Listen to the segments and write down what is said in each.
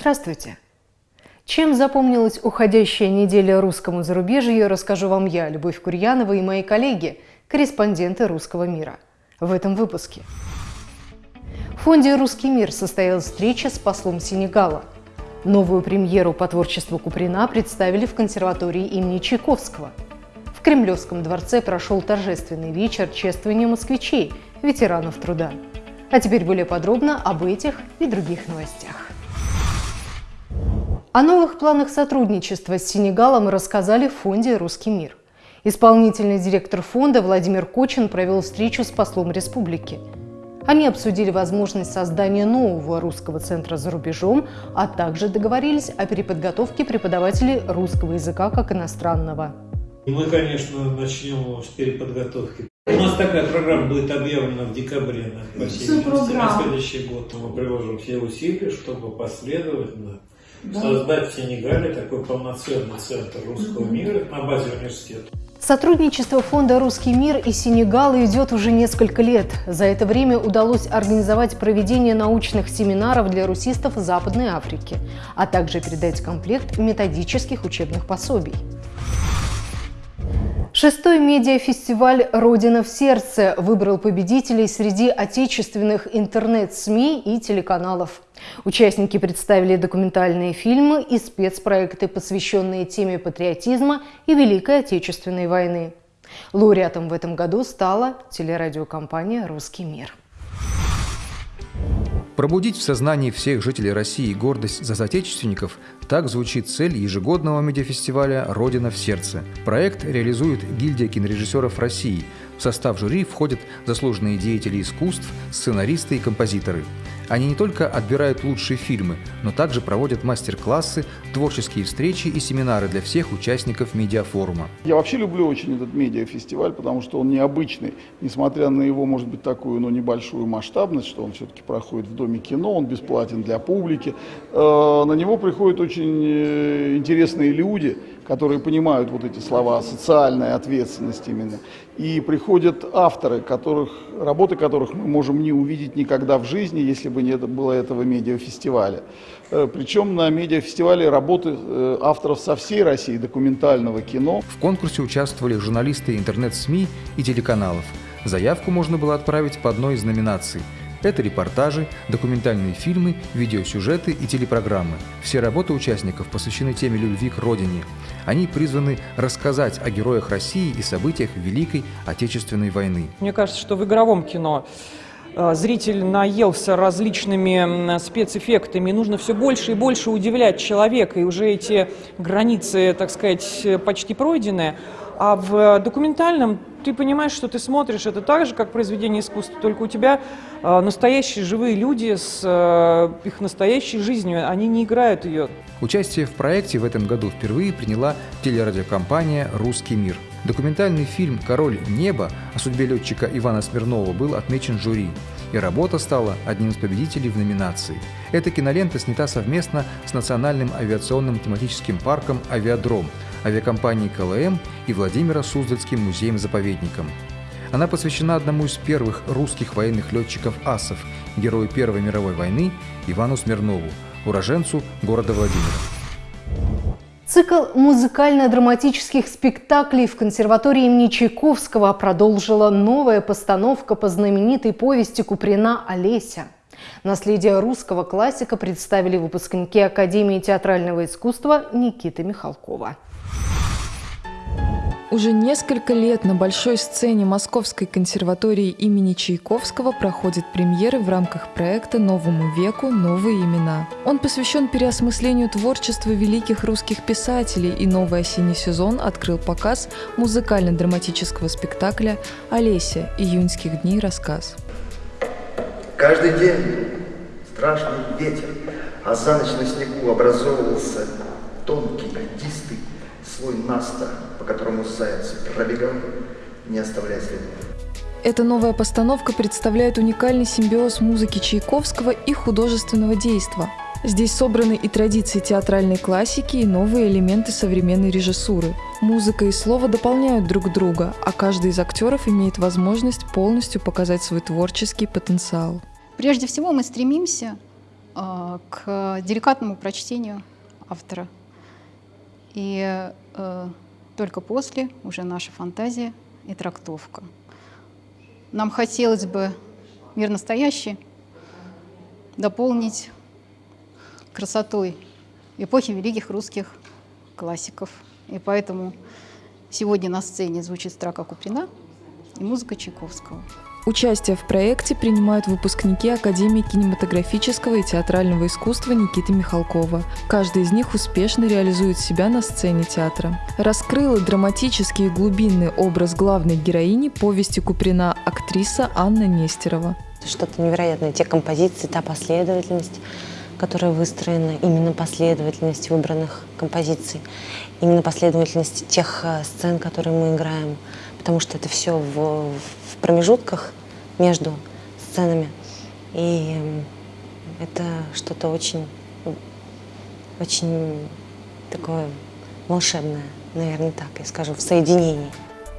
Здравствуйте! Чем запомнилась уходящая неделя русскому зарубежью, расскажу вам я, Любовь Курьянова и мои коллеги, корреспонденты «Русского мира». В этом выпуске. В фонде «Русский мир» состоялась встреча с послом Сенегала. Новую премьеру по творчеству Куприна представили в консерватории имени Чайковского. В Кремлевском дворце прошел торжественный вечер чествования москвичей, ветеранов труда. А теперь более подробно об этих и других новостях. О новых планах сотрудничества с Сенегалом рассказали в фонде «Русский мир». Исполнительный директор фонда Владимир Кочин провел встречу с послом республики. Они обсудили возможность создания нового русского центра за рубежом, а также договорились о переподготовке преподавателей русского языка как иностранного. Мы, конечно, начнем с переподготовки. У нас такая программа будет объявлена в декабре на, по всей на следующий год. Мы приложим все усилия, чтобы последовательно да. создать в Сенегале такой полноценный центр русского мира на базе университета. Сотрудничество фонда «Русский мир» и Сенегала идет уже несколько лет. За это время удалось организовать проведение научных семинаров для русистов Западной Африки, а также передать комплект методических учебных пособий. Шестой медиафестиваль «Родина в сердце» выбрал победителей среди отечественных интернет-СМИ и телеканалов. Участники представили документальные фильмы и спецпроекты, посвященные теме патриотизма и Великой Отечественной войны. Лауреатом в этом году стала телерадиокомпания «Русский мир». Пробудить в сознании всех жителей России гордость за соотечественников – так звучит цель ежегодного медиафестиваля «Родина в сердце». Проект реализует гильдия кинорежиссеров России. В состав жюри входят заслуженные деятели искусств, сценаристы и композиторы. Они не только отбирают лучшие фильмы, но также проводят мастер-классы, творческие встречи и семинары для всех участников медиафорума. Я вообще люблю очень этот медиафестиваль, потому что он необычный. Несмотря на его, может быть, такую ну, небольшую масштабность, что он все-таки проходит в Доме кино, он бесплатен для публики. Э, на него приходят очень э, интересные люди, которые понимают вот эти слова, социальная ответственность именно. И приходят авторы, которых, работы которых мы можем не увидеть никогда в жизни, если бы не было этого медиафестиваля. Э, Причем на медиафестивале работы э, авторов со всей России документального кино. В конкурсе участвовали журналисты интернет-СМИ и телеканалов. Заявку можно было отправить по одной из номинаций – это репортажи, документальные фильмы, видеосюжеты и телепрограммы. Все работы участников посвящены теме любви к родине. Они призваны рассказать о героях России и событиях Великой Отечественной войны. Мне кажется, что в игровом кино э, зритель наелся различными спецэффектами, нужно все больше и больше удивлять человека, и уже эти границы, так сказать, почти пройдены. А в документальном ты понимаешь, что ты смотришь это так же, как произведение искусства, только у тебя э, настоящие живые люди с э, их настоящей жизнью, они не играют ее. Участие в проекте в этом году впервые приняла телерадиокомпания «Русский мир». Документальный фильм «Король неба» о судьбе летчика Ивана Смирнова был отмечен жюри, и работа стала одним из победителей в номинации. Эта кинолента снята совместно с Национальным авиационным тематическим парком «Авиадром», авиакомпанией КЛМ и Владимира Суздальским музеем-заповедником. Она посвящена одному из первых русских военных летчиков асов, герою Первой мировой войны Ивану Смирнову, уроженцу города Владимира. Цикл музыкально-драматических спектаклей в консерватории имени Чайковского продолжила новая постановка по знаменитой повести Куприна «Олеся». Наследие русского классика представили выпускники Академии театрального искусства Никита Михалкова. Уже несколько лет на большой сцене Московской консерватории имени Чайковского проходят премьеры в рамках проекта «Новому веку. Новые имена». Он посвящен переосмыслению творчества великих русских писателей, и новый осенний сезон открыл показ музыкально-драматического спектакля «Олеся. Июньских дней. Рассказ». Каждый день страшный ветер, а за ночь на снегу образовывался тонкий, льдистый слой наста, по которому заяц пробегал, не оставляя следов. Эта новая постановка представляет уникальный симбиоз музыки Чайковского и художественного действа. Здесь собраны и традиции театральной классики, и новые элементы современной режиссуры. Музыка и слово дополняют друг друга, а каждый из актеров имеет возможность полностью показать свой творческий потенциал. Прежде всего мы стремимся э, к деликатному прочтению автора. И только после уже наша фантазия и трактовка. Нам хотелось бы мир настоящий дополнить красотой эпохи великих русских классиков. И поэтому сегодня на сцене звучит строка Куприна и музыка Чайковского. Участие в проекте принимают выпускники Академии кинематографического и театрального искусства Никиты Михалкова. Каждый из них успешно реализует себя на сцене театра. Раскрыла драматический и глубинный образ главной героини повести Куприна актриса Анна Нестерова. Что-то невероятное. Те композиции, та последовательность, которая выстроена, именно последовательность выбранных композиций, именно последовательность тех э, сцен, которые мы играем, потому что это все в, в промежутках между сценами. И это что-то очень, очень такое волшебное, наверное, так я скажу, в соединении.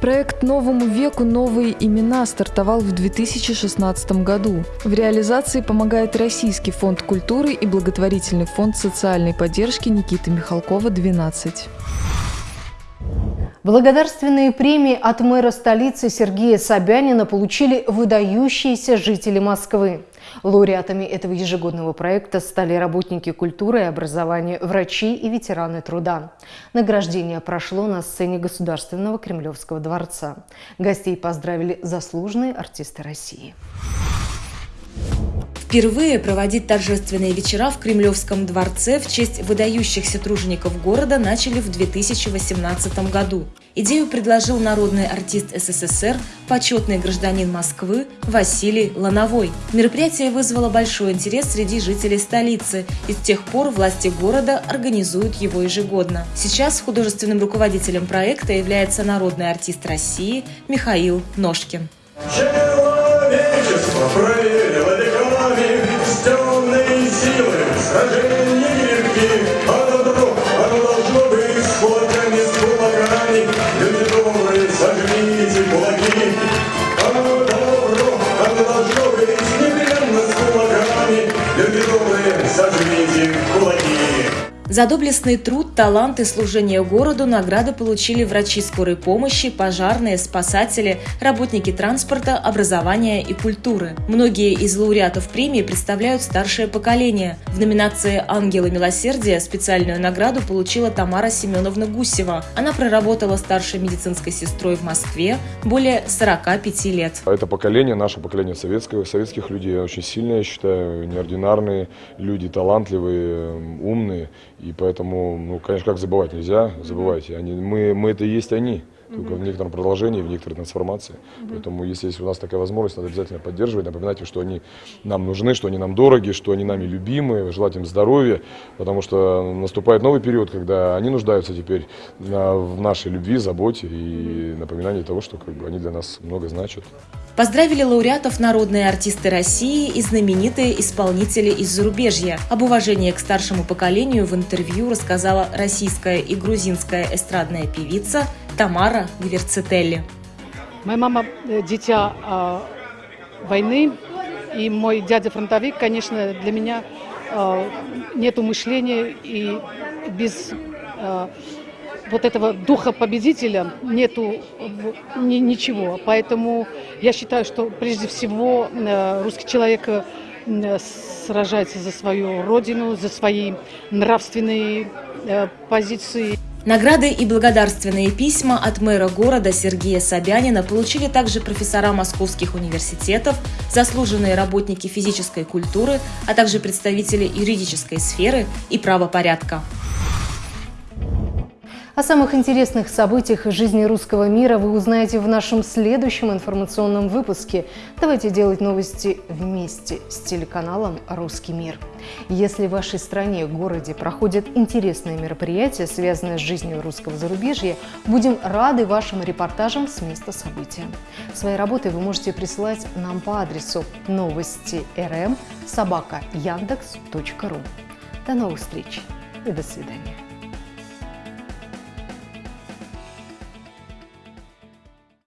Проект «Новому веку. Новые имена» стартовал в 2016 году. В реализации помогает Российский фонд культуры и благотворительный фонд социальной поддержки Никиты Михалкова-12. Благодарственные премии от мэра столицы Сергея Собянина получили выдающиеся жители Москвы. Лауреатами этого ежегодного проекта стали работники культуры и образования, врачи и ветераны труда. Награждение прошло на сцене Государственного Кремлевского дворца. Гостей поздравили заслуженные артисты России. Впервые проводить торжественные вечера в Кремлевском дворце в честь выдающихся тружеников города начали в 2018 году. Идею предложил народный артист СССР, почетный гражданин Москвы Василий Лановой. Мероприятие вызвало большой интерес среди жителей столицы, и с тех пор власти города организуют его ежегодно. Сейчас художественным руководителем проекта является народный артист России Михаил Ножкин. Человечество проверило веками с темной силой сражения нелегких, а добро, оно должно быть с кулаками, с кулаками, люди добрые, сожмите кулаки, а добро, оно должно быть непременно с кулаками, люди добрые, сожмите кулаки. За доблестный труд, талант и служение городу награды получили врачи скорой помощи, пожарные, спасатели, работники транспорта, образования и культуры. Многие из лауреатов премии представляют старшее поколение. В номинации «Ангелы милосердия» специальную награду получила Тамара Семеновна Гусева. Она проработала старшей медицинской сестрой в Москве более 45 лет. Это поколение, наше поколение советского, советских людей, очень сильное, я считаю, неординарные люди, талантливые, умные. И поэтому, ну, конечно, как забывать нельзя, забывайте. Они, мы, мы это и есть они только в некотором продолжении, в некоторой трансформации. Поэтому, если есть у нас такая возможность, надо обязательно поддерживать, напоминать им, что они нам нужны, что они нам дороги, что они нами любимы, желать им здоровья, потому что наступает новый период, когда они нуждаются теперь в нашей любви, заботе и напоминании того, что как бы, они для нас много значат. Поздравили лауреатов народные артисты России и знаменитые исполнители из зарубежья. Об уважении к старшему поколению в интервью рассказала российская и грузинская эстрадная певица Тамара Гверцетелли. Моя мама э, дитя э, войны, и мой дядя фронтовик, конечно, для меня э, нету мышления и без э, вот этого духа победителя нету ни, ничего. Поэтому я считаю, что прежде всего э, русский человек э, сражается за свою родину, за свои нравственные э, позиции. Награды и благодарственные письма от мэра города Сергея Собянина получили также профессора московских университетов, заслуженные работники физической культуры, а также представители юридической сферы и правопорядка. О самых интересных событиях из жизни русского мира вы узнаете в нашем следующем информационном выпуске. Давайте делать новости вместе с телеканалом «Русский мир». Если в вашей стране, городе проходят интересные мероприятия, связанные с жизнью русского зарубежья, будем рады вашим репортажам с места события. Свои работы вы можете присылать нам по адресу новости рм собака яндекс.ру. До новых встреч и до свидания.